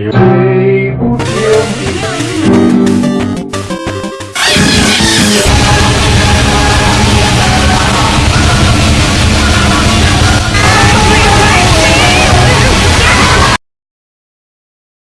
you.